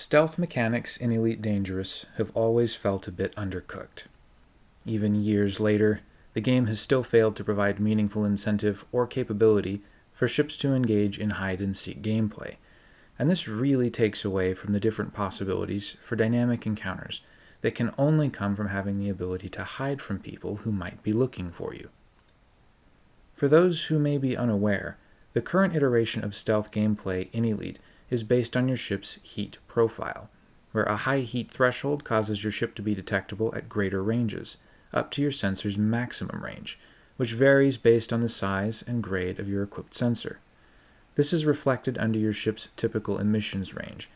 Stealth mechanics in Elite Dangerous have always felt a bit undercooked. Even years later, the game has still failed to provide meaningful incentive or capability for ships to engage in hide and seek gameplay, and this really takes away from the different possibilities for dynamic encounters that can only come from having the ability to hide from people who might be looking for you. For those who may be unaware, the current iteration of stealth gameplay in Elite is based on your ship's heat profile, where a high heat threshold causes your ship to be detectable at greater ranges, up to your sensor's maximum range, which varies based on the size and grade of your equipped sensor. This is reflected under your ship's typical emissions range,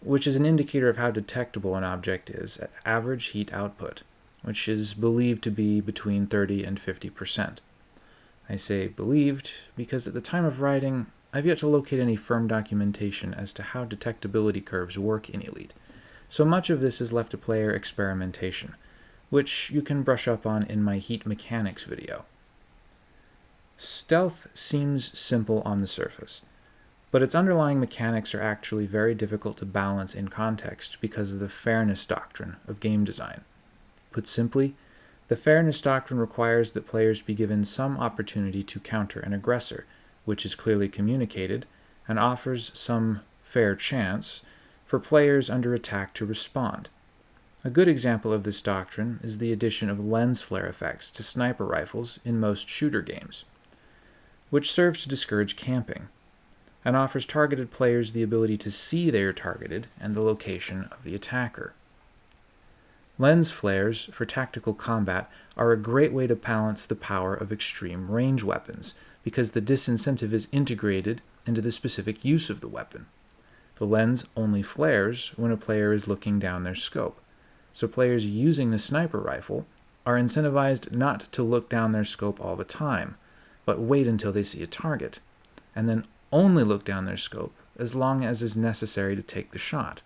which is an indicator of how detectable an object is at average heat output, which is believed to be between 30 and 50 percent. I say believed because at the time of writing, I've yet to locate any firm documentation as to how detectability curves work in Elite, so much of this is left to player experimentation, which you can brush up on in my heat mechanics video. Stealth seems simple on the surface, but its underlying mechanics are actually very difficult to balance in context because of the fairness doctrine of game design. Put simply, the fairness doctrine requires that players be given some opportunity to counter an aggressor, which is clearly communicated, and offers some fair chance for players under attack to respond. A good example of this doctrine is the addition of lens flare effects to sniper rifles in most shooter games, which serves to discourage camping, and offers targeted players the ability to see they are targeted and the location of the attacker. Lens flares for tactical combat are a great way to balance the power of extreme range weapons, because the disincentive is integrated into the specific use of the weapon. The lens only flares when a player is looking down their scope, so players using the sniper rifle are incentivized not to look down their scope all the time, but wait until they see a target, and then only look down their scope as long as is necessary to take the shot.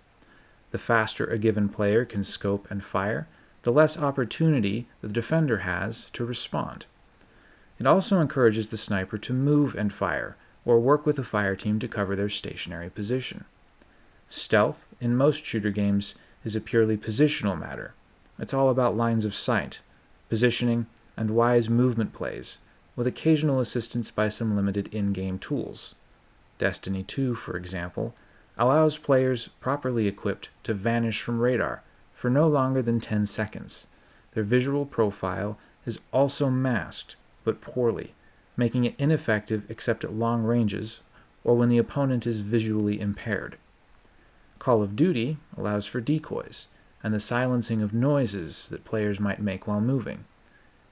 The faster a given player can scope and fire, the less opportunity the defender has to respond. It also encourages the sniper to move and fire, or work with a fire team to cover their stationary position. Stealth, in most shooter games, is a purely positional matter. It's all about lines of sight, positioning, and wise movement plays, with occasional assistance by some limited in-game tools. Destiny 2, for example, allows players properly equipped to vanish from radar for no longer than 10 seconds. Their visual profile is also masked but poorly, making it ineffective except at long ranges or when the opponent is visually impaired. Call of Duty allows for decoys and the silencing of noises that players might make while moving.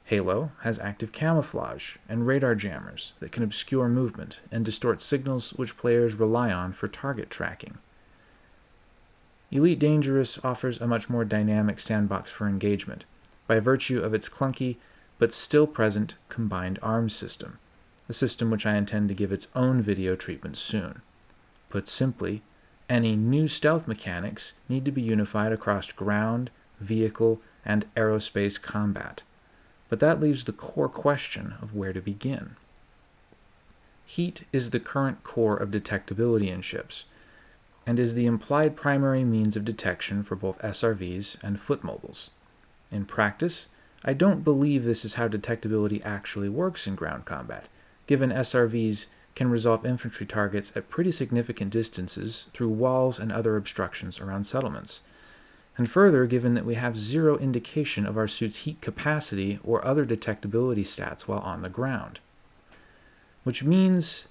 Halo has active camouflage and radar jammers that can obscure movement and distort signals which players rely on for target tracking. Elite Dangerous offers a much more dynamic sandbox for engagement by virtue of its clunky but still present combined arms system, a system which I intend to give its own video treatment soon. Put simply, any new stealth mechanics need to be unified across ground, vehicle, and aerospace combat. But that leaves the core question of where to begin. Heat is the current core of detectability in ships, and is the implied primary means of detection for both SRVs and foot mobiles. In practice, I don't believe this is how detectability actually works in ground combat, given SRVs can resolve infantry targets at pretty significant distances through walls and other obstructions around settlements. And further, given that we have zero indication of our suit's heat capacity or other detectability stats while on the ground. Which means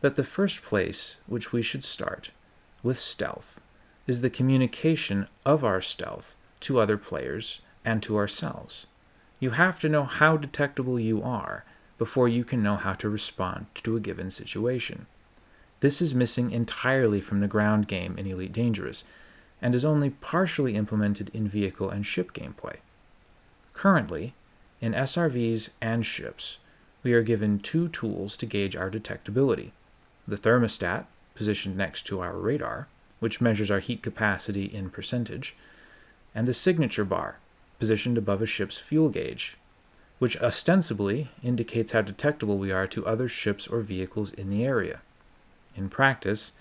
that the first place which we should start with stealth is the communication of our stealth to other players and to ourselves. You have to know how detectable you are before you can know how to respond to a given situation. This is missing entirely from the ground game in Elite Dangerous, and is only partially implemented in vehicle and ship gameplay. Currently, in SRVs and ships, we are given two tools to gauge our detectability. The thermostat, positioned next to our radar, which measures our heat capacity in percentage, and the signature bar, positioned above a ship's fuel gauge, which ostensibly indicates how detectable we are to other ships or vehicles in the area. In practice,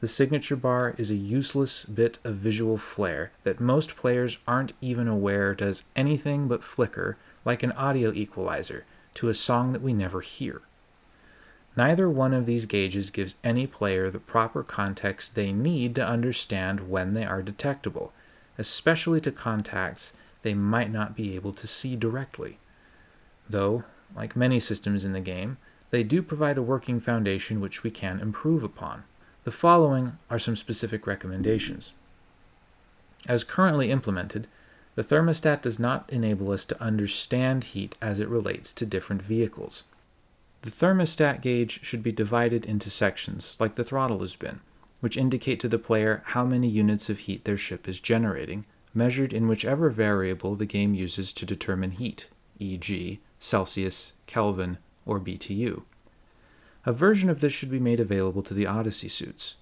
The signature bar is a useless bit of visual flair that most players aren't even aware does anything but flicker like an audio equalizer to a song that we never hear. Neither one of these gauges gives any player the proper context they need to understand when they are detectable, especially to contacts they might not be able to see directly. Though, like many systems in the game, they do provide a working foundation which we can improve upon. The following are some specific recommendations. As currently implemented, the thermostat does not enable us to understand heat as it relates to different vehicles. The thermostat gauge should be divided into sections, like the throttle has been, which indicate to the player how many units of heat their ship is generating, measured in whichever variable the game uses to determine heat, e.g., Celsius, Kelvin, or BTU. A version of this should be made available to the Odyssey suits.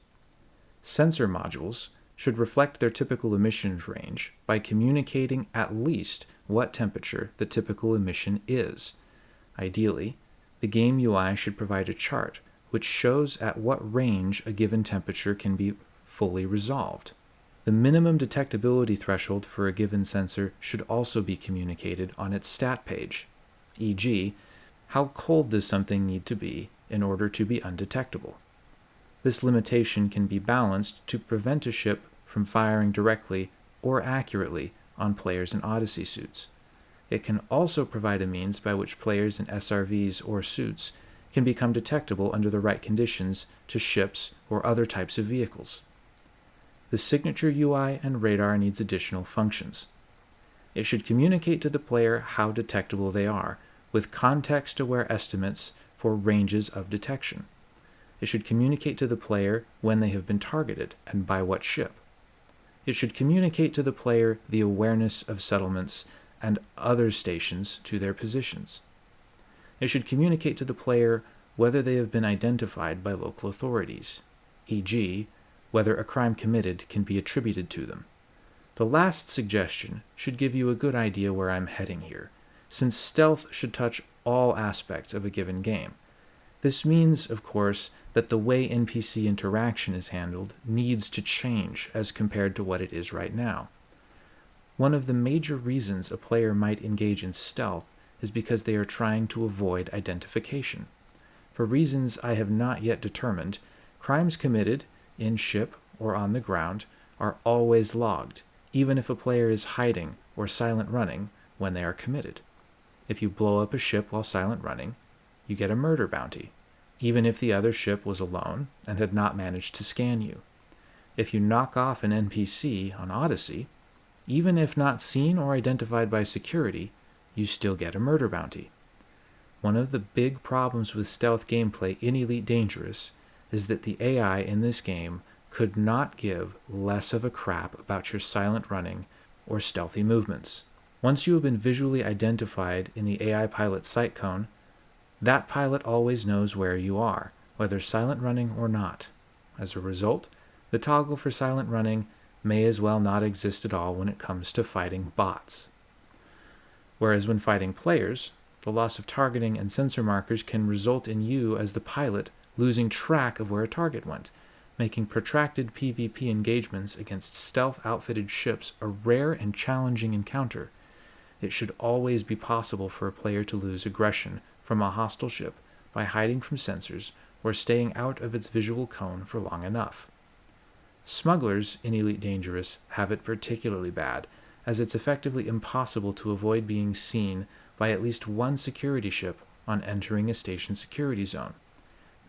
Sensor modules should reflect their typical emissions range by communicating at least what temperature the typical emission is. Ideally, the game UI should provide a chart which shows at what range a given temperature can be fully resolved. The minimum detectability threshold for a given sensor should also be communicated on its stat page, e.g., how cold does something need to be in order to be undetectable? This limitation can be balanced to prevent a ship from firing directly or accurately on players in Odyssey suits. It can also provide a means by which players in SRVs or suits can become detectable under the right conditions to ships or other types of vehicles. The signature UI and radar needs additional functions. It should communicate to the player how detectable they are, with context-aware estimates for ranges of detection. It should communicate to the player when they have been targeted and by what ship. It should communicate to the player the awareness of settlements and other stations to their positions. It should communicate to the player whether they have been identified by local authorities, e.g., whether a crime committed can be attributed to them. The last suggestion should give you a good idea where I'm heading here, since stealth should touch all aspects of a given game. This means, of course, that the way NPC interaction is handled needs to change as compared to what it is right now. One of the major reasons a player might engage in stealth is because they are trying to avoid identification. For reasons I have not yet determined, crimes committed, in ship or on the ground, are always logged, even if a player is hiding or silent running when they are committed. If you blow up a ship while silent running, you get a murder bounty, even if the other ship was alone and had not managed to scan you. If you knock off an NPC on Odyssey, even if not seen or identified by security, you still get a murder bounty. One of the big problems with stealth gameplay in Elite Dangerous is that the AI in this game could not give less of a crap about your silent running or stealthy movements. Once you have been visually identified in the AI pilot sight cone, that pilot always knows where you are, whether silent running or not. As a result, the toggle for silent running may as well not exist at all when it comes to fighting bots. Whereas when fighting players, the loss of targeting and sensor markers can result in you as the pilot losing track of where a target went, making protracted PvP engagements against stealth-outfitted ships a rare and challenging encounter. It should always be possible for a player to lose aggression from a hostile ship by hiding from sensors or staying out of its visual cone for long enough. Smugglers in Elite Dangerous have it particularly bad, as it's effectively impossible to avoid being seen by at least one security ship on entering a station security zone.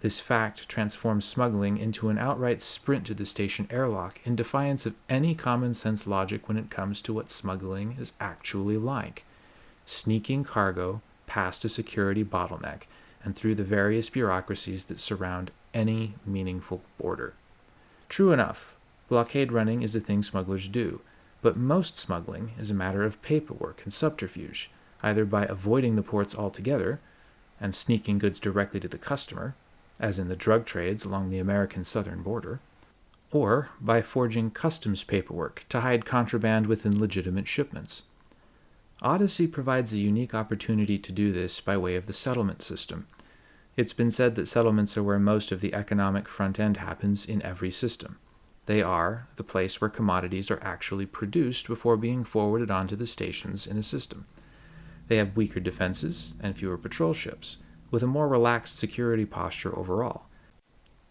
This fact transforms smuggling into an outright sprint to the station airlock in defiance of any common sense logic when it comes to what smuggling is actually like sneaking cargo past a security bottleneck and through the various bureaucracies that surround any meaningful border. True enough, blockade running is a thing smugglers do, but most smuggling is a matter of paperwork and subterfuge, either by avoiding the ports altogether and sneaking goods directly to the customer, as in the drug trades along the American southern border, or by forging customs paperwork to hide contraband within legitimate shipments. Odyssey provides a unique opportunity to do this by way of the settlement system. It's been said that settlements are where most of the economic front end happens in every system. They are the place where commodities are actually produced before being forwarded onto the stations in a system. They have weaker defenses and fewer patrol ships, with a more relaxed security posture overall,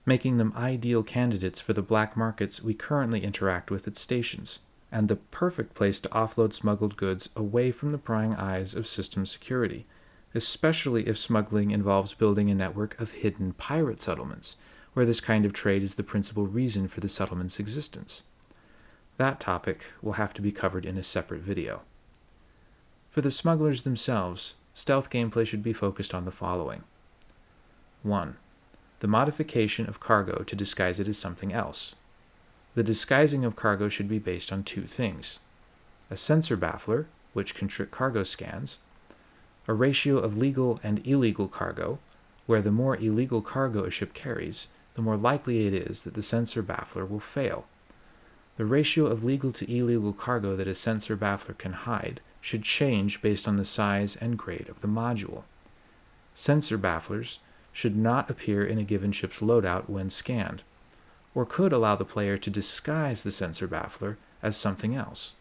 making them ideal candidates for the black markets we currently interact with at stations, and the perfect place to offload smuggled goods away from the prying eyes of system security, especially if smuggling involves building a network of hidden pirate settlements, where this kind of trade is the principal reason for the settlement's existence. That topic will have to be covered in a separate video. For the smugglers themselves, stealth gameplay should be focused on the following 1. The modification of cargo to disguise it as something else. The disguising of cargo should be based on two things a sensor baffler, which can trick cargo scans, a ratio of legal and illegal cargo, where the more illegal cargo a ship carries, the more likely it is that the sensor baffler will fail. The ratio of legal to illegal cargo that a sensor baffler can hide should change based on the size and grade of the module. Sensor bafflers should not appear in a given ship's loadout when scanned, or could allow the player to disguise the sensor baffler as something else.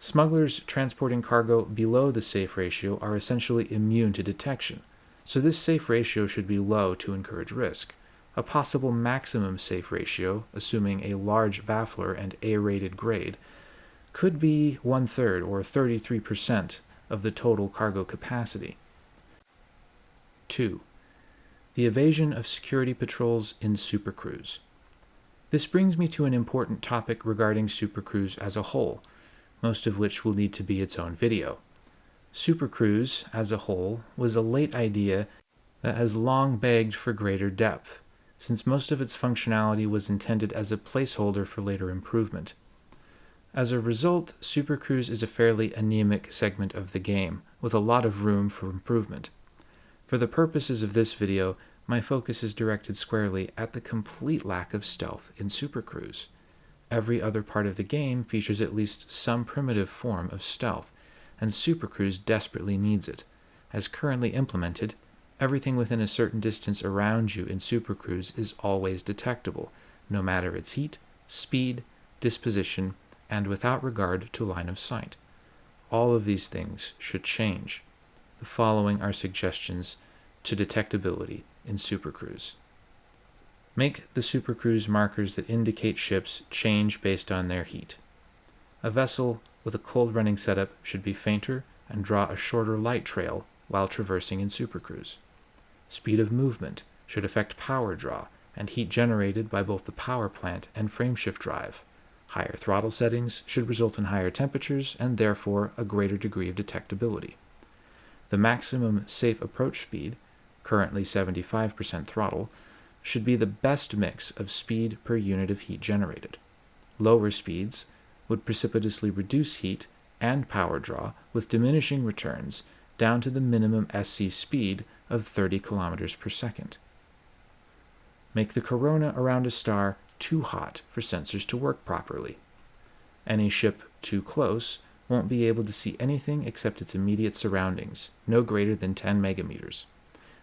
Smugglers transporting cargo below the safe ratio are essentially immune to detection, so this safe ratio should be low to encourage risk. A possible maximum safe ratio, assuming a large baffler and A rated grade, could be one third or 33% of the total cargo capacity. 2. The evasion of security patrols in supercruise. This brings me to an important topic regarding supercruise as a whole, most of which will need to be its own video. Supercruise, as a whole, was a late idea that has long begged for greater depth, since most of its functionality was intended as a placeholder for later improvement. As a result, Supercruise is a fairly anemic segment of the game, with a lot of room for improvement. For the purposes of this video, my focus is directed squarely at the complete lack of stealth in Supercruise. Every other part of the game features at least some primitive form of stealth, and Supercruise desperately needs it. As currently implemented, everything within a certain distance around you in Supercruise is always detectable, no matter its heat, speed, disposition, and without regard to line of sight. All of these things should change. The following are suggestions to detectability in Supercruise. Make the Supercruise markers that indicate ships change based on their heat. A vessel with a cold running setup should be fainter and draw a shorter light trail while traversing in Supercruise. Speed of movement should affect power draw and heat generated by both the power plant and frameshift drive. Higher throttle settings should result in higher temperatures and therefore a greater degree of detectability. The maximum safe approach speed, currently 75% throttle, should be the best mix of speed per unit of heat generated. Lower speeds would precipitously reduce heat and power draw with diminishing returns down to the minimum SC speed of 30 kilometers per second. Make the corona around a star too hot for sensors to work properly. Any ship too close won't be able to see anything except its immediate surroundings, no greater than 10 megameters.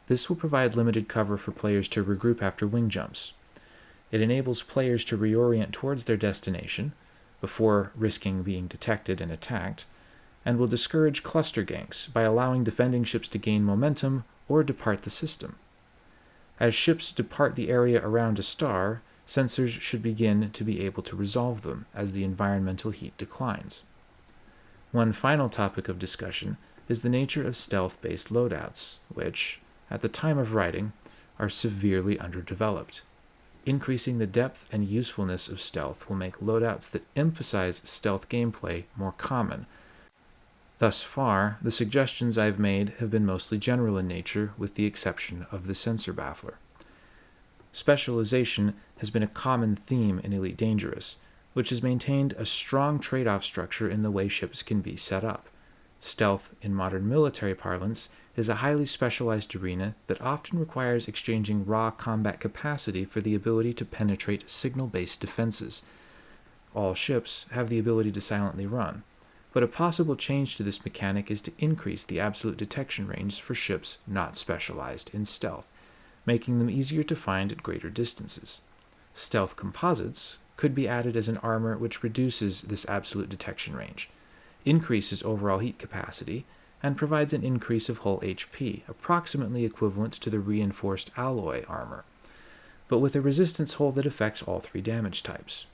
This will provide limited cover for players to regroup after wing jumps. It enables players to reorient towards their destination before risking being detected and attacked, and will discourage cluster ganks by allowing defending ships to gain momentum or depart the system. As ships depart the area around a star, sensors should begin to be able to resolve them as the environmental heat declines. One final topic of discussion is the nature of stealth-based loadouts, which, at the time of writing, are severely underdeveloped. Increasing the depth and usefulness of stealth will make loadouts that emphasize stealth gameplay more common. Thus far, the suggestions I've made have been mostly general in nature, with the exception of the sensor baffler. Specialization has been a common theme in Elite Dangerous, which has maintained a strong trade off structure in the way ships can be set up. Stealth, in modern military parlance, is a highly specialized arena that often requires exchanging raw combat capacity for the ability to penetrate signal based defenses. All ships have the ability to silently run, but a possible change to this mechanic is to increase the absolute detection range for ships not specialized in stealth, making them easier to find at greater distances. Stealth composites could be added as an armor which reduces this absolute detection range, increases overall heat capacity, and provides an increase of hull HP, approximately equivalent to the reinforced alloy armor, but with a resistance hull that affects all three damage types.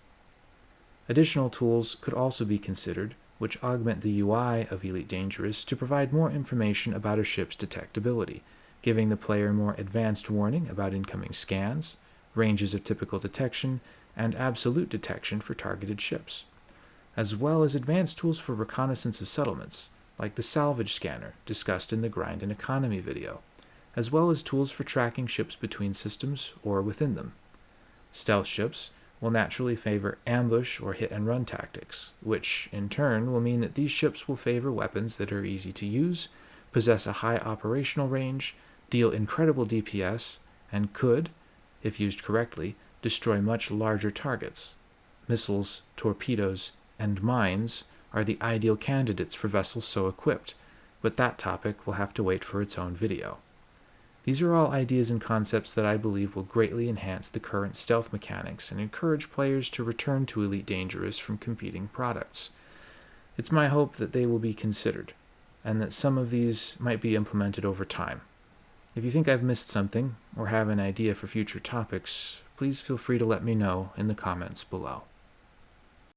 Additional tools could also be considered, which augment the UI of Elite Dangerous to provide more information about a ship's detectability, giving the player more advanced warning about incoming scans, ranges of typical detection, and absolute detection for targeted ships, as well as advanced tools for reconnaissance of settlements, like the salvage scanner discussed in the Grind and Economy video, as well as tools for tracking ships between systems or within them. Stealth ships will naturally favor ambush or hit and run tactics, which in turn will mean that these ships will favor weapons that are easy to use, possess a high operational range, deal incredible DPS, and could, if used correctly, destroy much larger targets. Missiles, torpedoes, and mines are the ideal candidates for vessels so equipped, but that topic will have to wait for its own video. These are all ideas and concepts that I believe will greatly enhance the current stealth mechanics and encourage players to return to Elite Dangerous from competing products. It's my hope that they will be considered, and that some of these might be implemented over time. If you think I've missed something, or have an idea for future topics, please feel free to let me know in the comments below.